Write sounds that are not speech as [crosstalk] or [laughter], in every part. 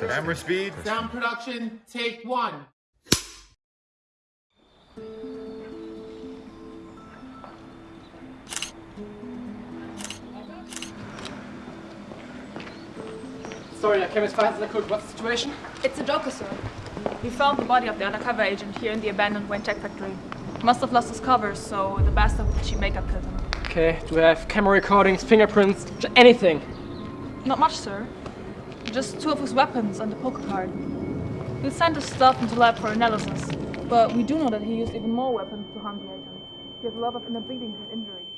Camera speed. Sound production, take one. Sorry, I came as fast as I could. What's the situation? It's a Joker, sir. We found the body of the undercover agent here in the abandoned Wayne Tech factory. He must have lost his covers, so the bastard with the cheap makeup killed him. Okay, do we have camera recordings, fingerprints, anything? Not much, sir. Just two of his weapons and a poker card. We'll send his stuff into lab for analysis. But we do know that he used even more weapons to harm the agent. He has a lot of inner bleeding and injuries.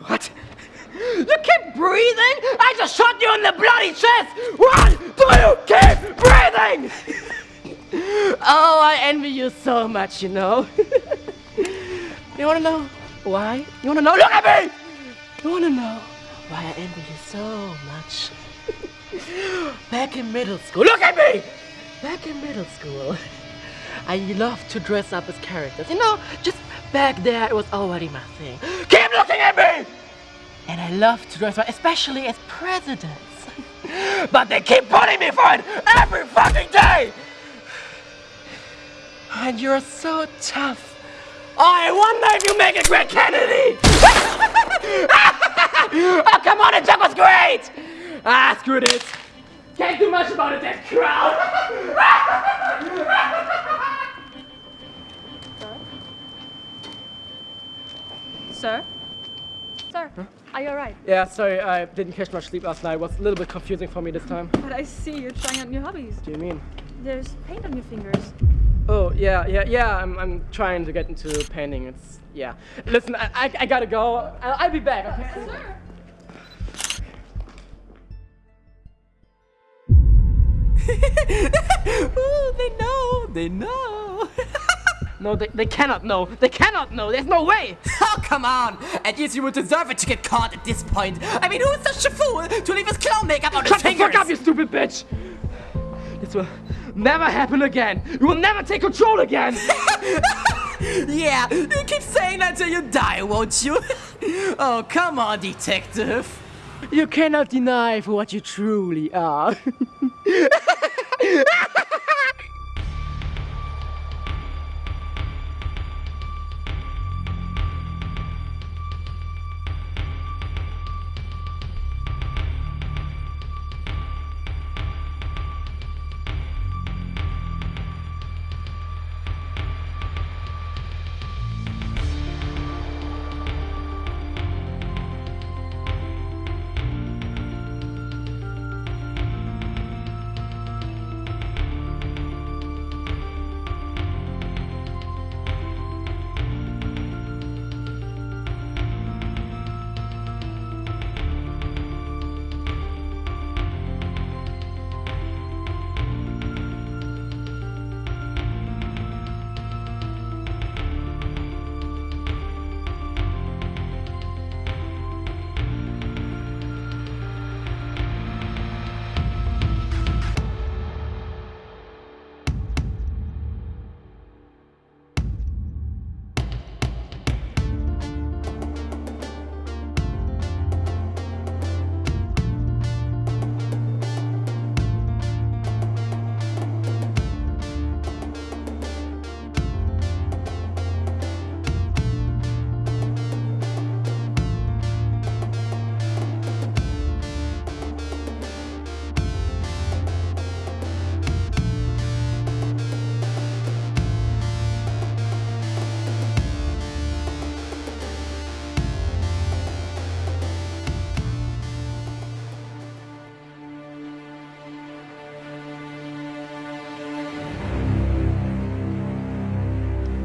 What? You keep breathing? I just shot you in the bloody chest! Why do you I envy you so much, you know. [laughs] you wanna know why? You wanna know? Look at me! You wanna know why I envy you so much? [laughs] Back in middle school, look at me! Back in middle school, [laughs] I loved to dress up as characters. You know, just back there, it was already my thing. Keep looking at me! And I love to dress up, especially as presidents. but they keep putting me for it every fucking day! And you're so tough. I wonder if you make a great Kennedy! [laughs] oh, come on, the joke was great! Ah, screw this. Can't do much about it, that crowd. [laughs] Sir? Sir, are you alright? Yeah, sorry, I didn't catch much sleep last night. It was a little bit confusing for me this time. But I see you're trying out new hobbies. What do you mean? There's paint on your fingers. Oh, yeah, yeah, yeah, I'm, I'm trying to get into painting. It's, yeah. Listen, I, I, I gotta go. I'll, I'll be back, okay? Sir! [laughs] Ooh, they know, they know. [laughs] No, they, they cannot know. They cannot know. There's no way. [laughs] oh, come on. At least you would deserve it to get caught at this point. I mean, who's such a fool to leave his clown makeup on Shut his the fingers? fuck up, you stupid bitch! This will never happen again. You will never take control again. [laughs] yeah, you keep saying that till you die, won't you? [laughs] oh, come on, detective. you cannot deny for what you truly are. [laughs]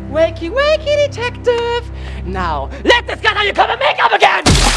Wakey, wakey, detective! Now, let this guy know you cover makeup again!